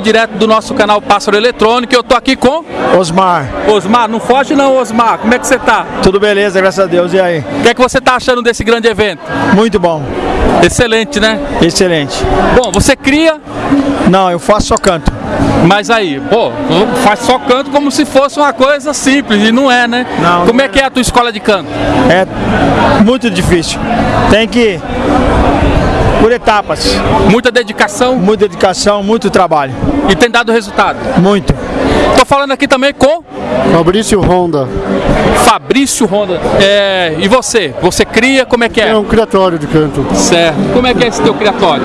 direto do nosso canal Pássaro Eletrônico. Eu tô aqui com Osmar. Osmar. Não foge não, Osmar. Como é que você tá? Tudo beleza, graças a Deus. E aí? O que é que você tá achando desse grande evento? Muito bom. Excelente, né? Excelente. Bom, você cria, Não, eu faço só canto. mas aí, pô, faz só canto como se fosse uma coisa simples e não é, né? Não, Como não é que é a tua escola de canto? É muito difícil. Tem que por etapas. Muita dedicação Muita dedicação, muito trabalho. E tem dado resultado. Muito. Tô falando aqui também com Fabrício Honda Fabrício Ronda. É, e você? Você cria, como é que é? é um criatório de canto. Certo. Como é que é esse teu criatório?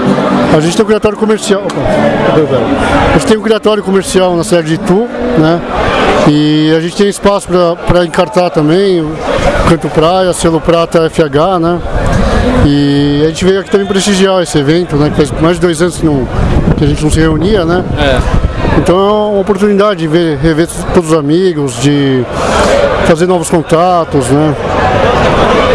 A gente tem um criatório comercial. A gente tem um criatório comercial na cidade de Itu, né? E a gente tem espaço para encartar também, Canto Praia, selo Prata FH, né? E a gente veio aqui também prestigiar esse evento, né? Que faz mais de dois anos que, não, que a gente não se reunia, né? É. Então é uma oportunidade de ver, rever todos os amigos, de fazer novos contatos, né?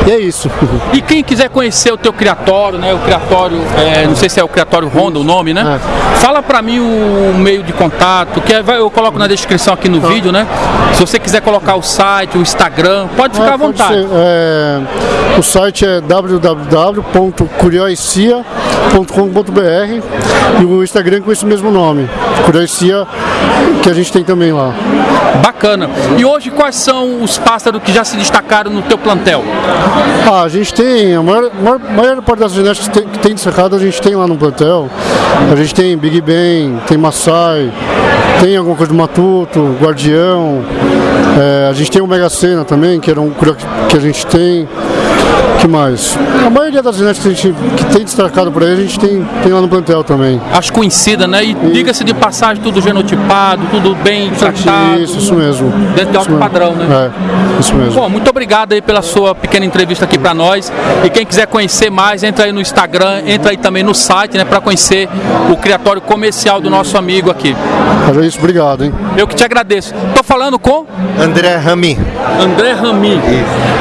E é isso. E quem quiser conhecer o teu criatório, né? O criatório, é, não sei se é o criatório Honda o nome, né? Fala pra mim o meio de contato, que é- eu coloco na descrição aqui no vídeo, né? Se você quiser colocar o site, o Instagram, pode ficar à É, pode vontade. ser. É, o site é www.curiosia.com.br e o Instagram com esse mesmo nome, Curiosia, que a gente tem também lá. Bacana. E hoje quais são os pássaros que já se destacaram no teu plantel? Ah, a gente tem, a maior, maior, maior parte das genéticas que tem, que tem destacado a gente tem lá no plantel. A gente tem Big Ben, tem Maasai, tem alguma coisa do Matuto, Guardião. É, a gente tem o Mega Sena também, que era um que a gente tem. Que mais? A maioria das genéticas que, a gente, que tem destacado por aí, a gente tem, tem lá no plantel também. As conhecidas, né? E diga-se de passagem, tudo genotipado, tudo bem tratado. Isso, isso mesmo. Dentro de alto Isso mesmo. padrão, né? É, isso mesmo. Bom, muito obrigado aí pela sua pequena entrevista aqui para nós. E quem quiser conhecer mais, entra aí no Instagram, entra aí também no site, né, para conhecer o criatório comercial do nosso amigo aqui. Mas é isso, obrigado, hein? Eu que te agradeço. Tô falando com André Rami. André Rami.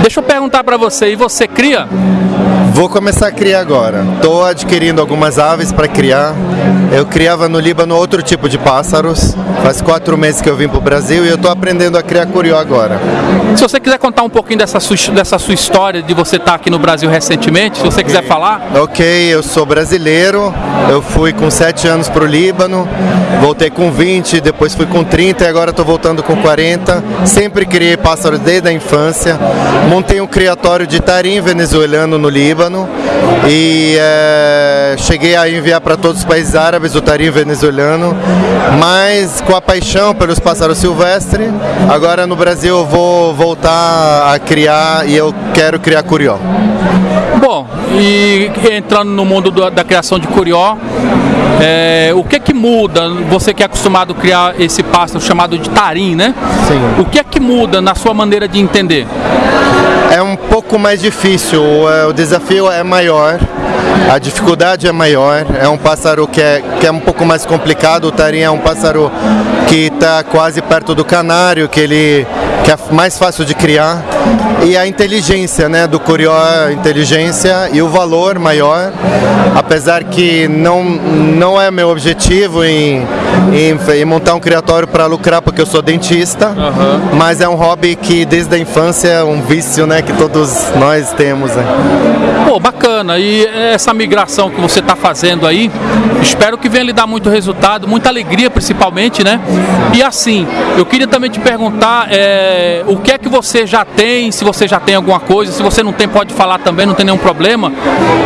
Deixa eu perguntar para você, e você cria? Vou começar a criar agora. Estou adquirindo algumas aves para criar. Eu criava no Líbano outro tipo de pássaros. Faz quatro meses que eu vim para o Brasil e eu estou aprendendo a criar curió agora. Se você quiser contar um pouquinho dessa sua, dessa sua história de você estar aqui no Brasil recentemente, se você quiser falar. Ok, eu sou brasileiro. Eu fui com 7 anos para o Líbano. Voltei com 20, depois fui com 30 e agora estou voltando com 40. Sempre criei pássaros desde a infância. Montei um criatório de tarim venezuelano no Líbano. E eh, cheguei a enviar para todos os países árabes o tarim venezuelano. Mas com a paixão pelos pássaros silvestres, agora no Brasil eu vou voltar a criar e eu quero criar curió. Bom, e entrando no mundo do- da criação de curió, é, o que é que muda? Você que é acostumado a criar esse pássaro chamado de tarim, né? Sim. O que é que muda na sua maneira de entender? É um pouco mais difícil, é, o desafio é maior, a dificuldade é maior, é um pássaro que é, que é um pouco mais complicado, o tarim é um pássaro que está quase perto do canário, que ele que é mais fácil de criar, e a inteligência né, do curió, inteligência e o valor maior, apesar que não, não é meu objetivo em, em, em montar um criatório para lucrar, porque eu sou dentista, mas é um hobby que desde a infância é um vício né, que todos nós temos. Né? Pô, bacana. E essa migração que você está fazendo aí, espero que venha lhe dar muito resultado, muita alegria principalmente, né? E assim, eu queria também te perguntar é, o que é que você já tem, se você já tem alguma coisa, se você não tem, pode falar também, não tem nenhum problema.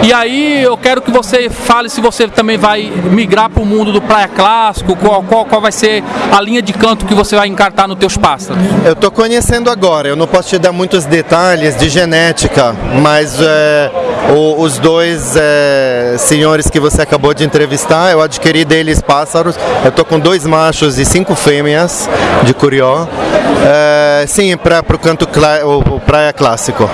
E aí eu quero que você fale se você também vai migrar para o mundo do praia clássico, qual, qual, qual vai ser a linha de canto que você vai encartar nos teus pássaros. Eu estou conhecendo agora, eu não posso te dar muitos detalhes de genética, mas é, o- os dois é, senhores que você acabou de entrevistar, eu adquiri deles pássaros. Eu estou com dois machos e cinco fêmeas de curió. É, sim, para o canto clá- o, o praia clássico.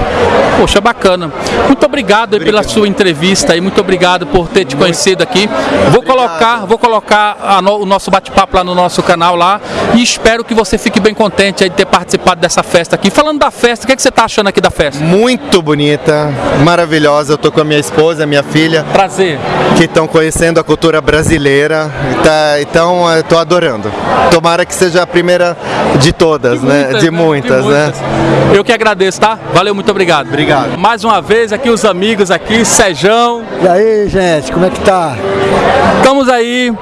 Poxa, bacana. Muito obrigado, aí pela sua entrevista e muito obrigado por ter te conhecido aqui. Vou colocar, vou colocar no- o nosso bate-papo lá no nosso canal lá e espero que você fique bem contente de ter participado dessa festa aqui. Falando da festa, o que, é que você está achando aqui da festa? Muito bonita, maravilhosa. Maravilhosa. Eu tô com a minha esposa, minha filha, Prazer. que estão conhecendo a cultura brasileira. Tá- então, eu tô adorando. Tomara que seja a primeira de todas, né? De muitas, né? Eu que agradeço, tá? Valeu, muito obrigado. Obrigado. Mais uma vez aqui os amigos aqui, Sejão. E aí, gente, como é que tá? Estamos aí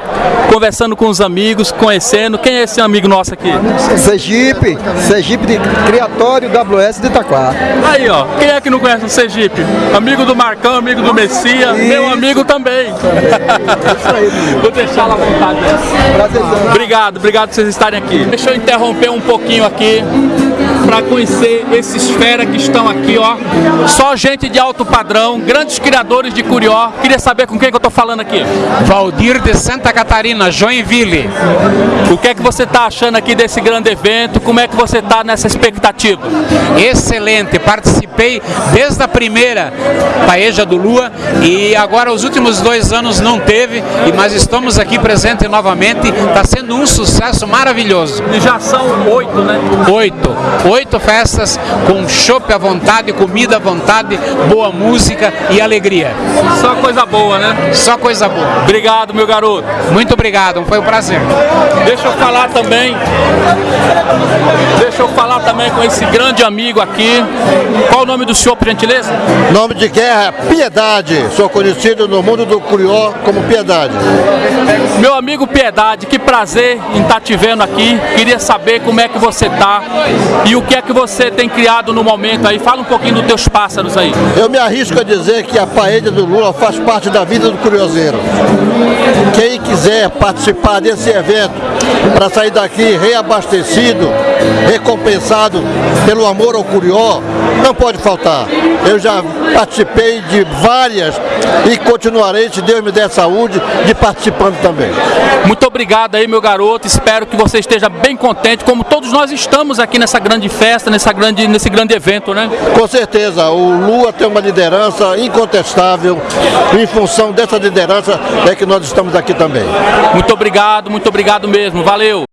conversando com os amigos, conhecendo. Quem é esse amigo nosso aqui? Sergipe, Sergipe de Criatório WS de Itaquá. Aí, ó. Quem é que não conhece o Sergipe? Amigo do Marcão, amigo do Messia, meu amigo também. Vou deixar lá à vontade. Obrigado, obrigado por vocês estarem aqui. Deixa eu interromper um pouquinho aqui para conhecer esses fera que estão aqui, ó. Só gente de alto padrão, grandes criadores de curió. Queria saber com quem que eu tô falando aqui. Valdir de Santa Catarina, Joinville. O que é que você tá achando aqui desse grande evento? Como é que você tá nessa expectativa? Excelente, participei desde a primeira Paeja do Lua e agora os últimos dois anos não teve, mas estamos aqui presentes novamente. Está sendo um sucesso maravilhoso. E já são oito, né? Oito, oito festas com chopp à vontade, comida à vontade, boa música e alegria. Só coisa boa, né? Só coisa boa. Obrigado, meu garoto. Muito obrigado, foi um prazer. Deixa eu falar também. Deixa eu falar também com esse grande amigo aqui. Qual o nome do senhor, por gentileza? Nome de guerra, Piedade. Sou conhecido no mundo do Curió como Piedade. Meu amigo Piedade, que prazer em estar te vendo aqui. Queria saber como é que você tá e o que é que você tem criado no momento aí. Fala um pouquinho dos teus pássaros aí. Eu me arrisco a dizer que a paella do Lula faz parte da vida do curioseiro. Quem quiser participar desse evento para sair daqui reabastecido, recompensado pelo amor ao curió, não pode faltar. Eu já participei de várias e continuarei, se Deus me der saúde, de participando também. Muito obrigado aí, meu garoto. Espero que você esteja bem contente, como todos nós estamos aqui nessa grande festa, nessa grande, nesse grande evento, né? Com certeza, o Lula tem uma liderança incontestável. Em função dessa liderança é que nós estamos aqui também. Muito obrigado, muito obrigado mesmo. Valeu.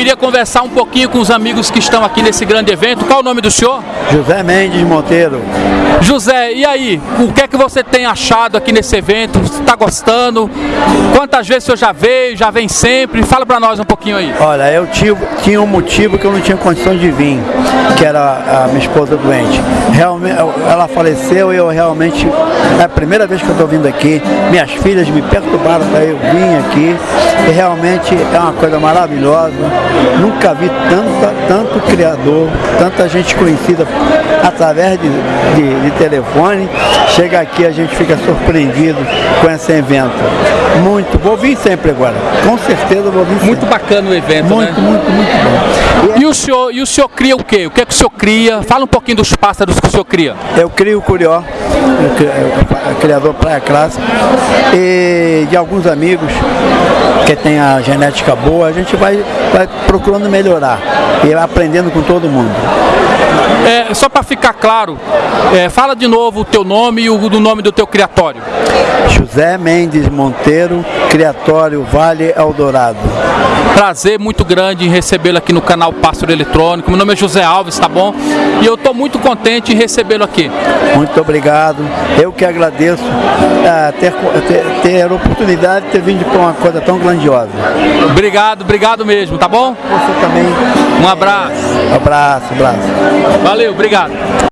Queria conversar um pouquinho com os amigos que estão aqui nesse grande evento. Qual o nome do senhor? José Mendes Monteiro. José, e aí? O que é que você tem achado aqui nesse evento? Você está gostando? Quantas vezes o senhor já veio? Já vem sempre? Fala para nós um pouquinho aí. Olha, eu tive, tinha um motivo que eu não tinha condição de vir, que era a minha esposa doente. Realmente, ela faleceu e eu realmente, é a primeira vez que eu estou vindo aqui, minhas filhas me perturbaram para eu vir aqui, e realmente é uma coisa maravilhosa. Nunca vi tanta, tanto criador, tanta gente conhecida através de, de, de telefone. Chega aqui, a gente fica surpreendido com esse evento. Muito, vou vir sempre agora, com certeza vou vir sempre. Muito bacana o evento, Muito, né? muito, muito bom. E o senhor, e o senhor cria o quê? O que é que o senhor cria? Fala um pouquinho dos pássaros que o senhor cria. Eu crio o Curió, criador Praia Clássica, e de alguns amigos que tem a genética boa, a gente vai, vai procurando melhorar e aprendendo com todo mundo. É, só para ficar claro, é, fala de novo o teu nome e o do nome do teu criatório. José Mendes Monteiro, Criatório Vale Eldorado. Prazer muito grande em recebê-lo aqui no canal Pássaro Eletrônico. Meu nome é José Alves, tá bom? E eu estou muito contente em recebê-lo aqui. Muito obrigado. Eu que agradeço ah, ter, ter, ter a oportunidade de ter vindo para uma coisa tão grandiosa. Obrigado, obrigado mesmo, tá bom? Você também. Um abraço. Abraço, abraço. Valeu, obrigado.